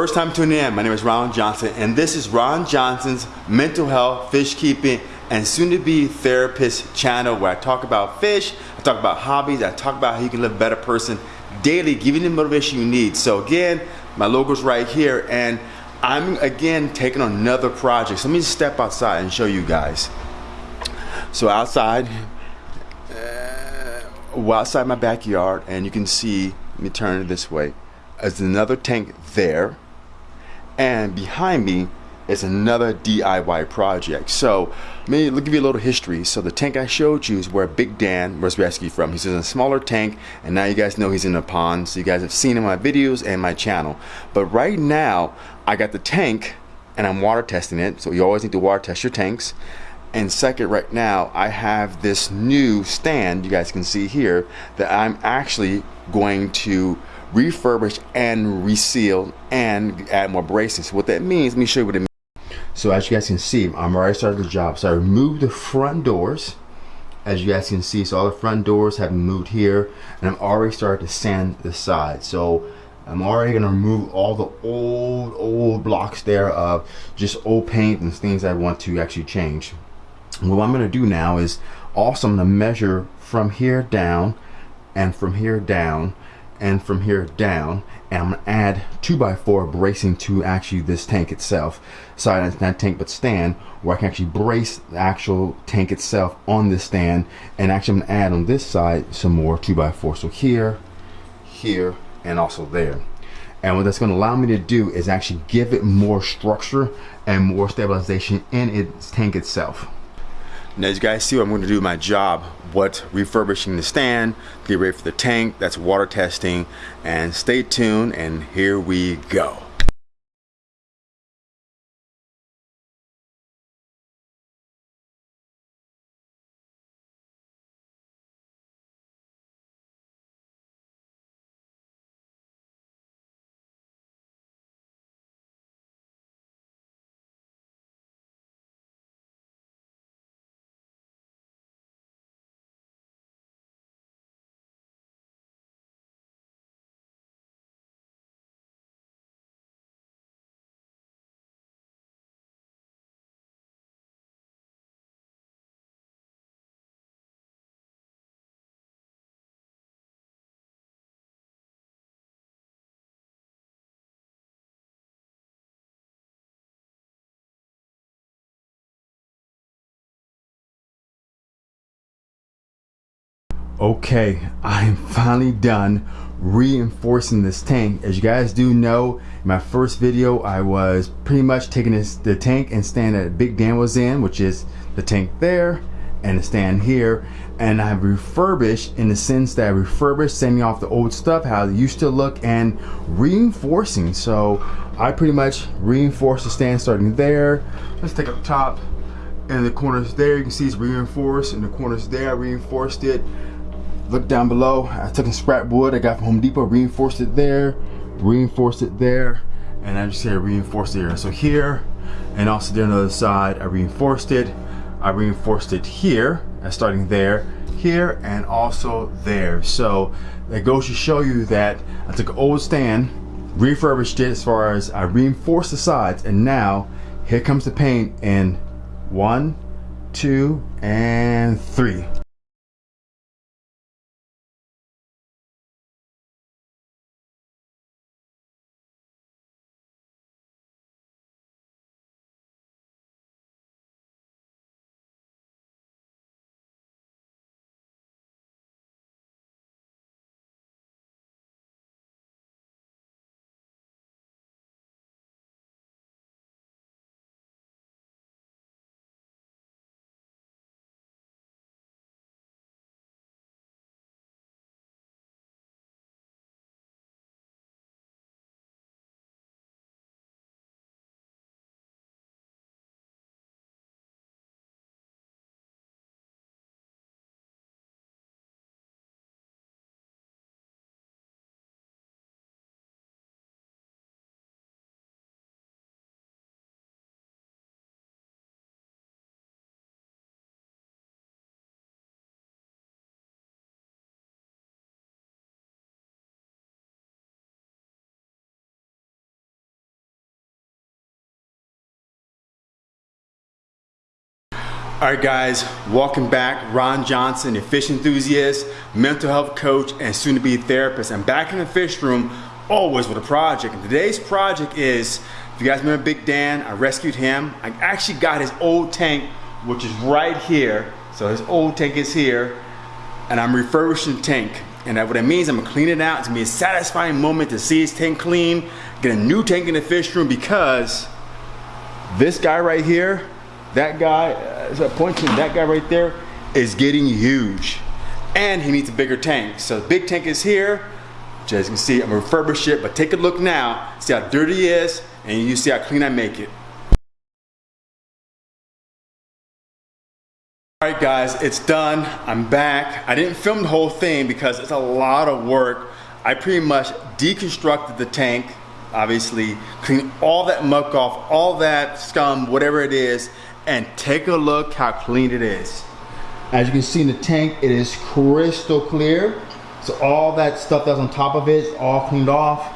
First time tuning in, my name is Ron Johnson, and this is Ron Johnson's mental health, fish keeping, and soon to be therapist channel where I talk about fish, I talk about hobbies, I talk about how you can live a better person daily, giving you the motivation you need. So again, my logo's right here, and I'm again taking another project. So let me step outside and show you guys. So outside, uh, well, outside my backyard, and you can see, let me turn it this way is another tank there and behind me is another DIY project. So let me give you a little history. So the tank I showed you is where Big Dan was rescued from. He's in a smaller tank and now you guys know he's in a pond. So you guys have seen in my videos and my channel. But right now I got the tank and I'm water testing it. So you always need to water test your tanks. And second, right now, I have this new stand you guys can see here that I'm actually going to refurbish and reseal and add more bracing. So what that means, let me show you what it means. So as you guys can see, I'm already started the job. So I removed the front doors. As you guys can see, so all the front doors have moved here and I'm already started to sand the side. So I'm already gonna remove all the old, old blocks there of just old paint and things I want to actually change. what I'm gonna do now is also I'm gonna measure from here down and from here down and from here down and I'm gonna add 2x4 bracing to actually this tank itself. Sorry not, tank but stand where I can actually brace the actual tank itself on this stand. And actually I'm gonna add on this side some more 2x4 so here here and also there. And what that's going to allow me to do is actually give it more structure and more stabilization in its tank itself now as you guys see, I'm going to do my job. What refurbishing the stand, get ready for the tank, that's water testing, and stay tuned, and here we go. Okay, I'm finally done reinforcing this tank. As you guys do know, in my first video, I was pretty much taking this, the tank and stand that Big Dan was in, which is the tank there and the stand here. And I've refurbished in the sense that I refurbished, sending off the old stuff, how it used to look, and reinforcing. So I pretty much reinforced the stand starting there. Let's take up top. And the corners there, you can see it's reinforced. And the corners there, I reinforced it look down below. I took some scrap wood. I got from Home Depot reinforced it there reinforced it there and I just said reinforced there so here and also there on the other side I reinforced it. I reinforced it here uh, starting there here and also there. So that goes to show you that I took an old stand refurbished it as far as I reinforced the sides and now here comes the paint in one two and three All right, guys, welcome back. Ron Johnson, a fish enthusiast, mental health coach, and soon to be therapist. I'm back in the fish room, always with a project. And today's project is, if you guys remember Big Dan, I rescued him. I actually got his old tank, which is right here. So his old tank is here, and I'm refurbishing the tank. And what it means, I'm gonna clean it out. It's gonna be a satisfying moment to see his tank clean, get a new tank in the fish room because this guy right here, that guy, uh, so I point to that guy right there is getting huge. And he needs a bigger tank. So the big tank is here. As you can see, I'm refurbish it, but take a look now, see how dirty it is, and you see how clean I make it. All right guys, it's done. I'm back. I didn't film the whole thing because it's a lot of work. I pretty much deconstructed the tank, obviously, clean all that muck off, all that scum, whatever it is, and take a look how clean it is. As you can see in the tank, it is crystal clear. So all that stuff that's on top of it is all cleaned off.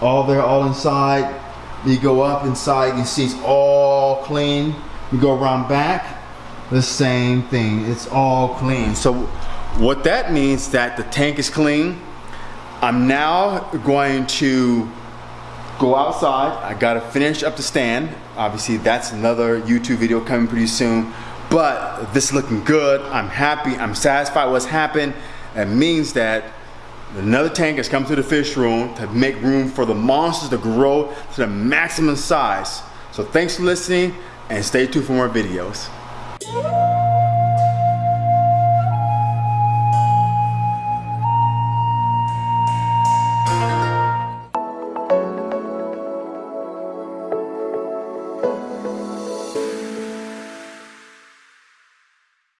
All there, all inside. You go up inside, you can see it's all clean. You go around back, the same thing. It's all clean. So what that means that the tank is clean. I'm now going to go outside. I gotta finish up the stand. Obviously that's another YouTube video coming pretty soon. But this is looking good. I'm happy, I'm satisfied what's happened. It means that another tank has come to the fish room to make room for the monsters to grow to the maximum size. So thanks for listening and stay tuned for more videos.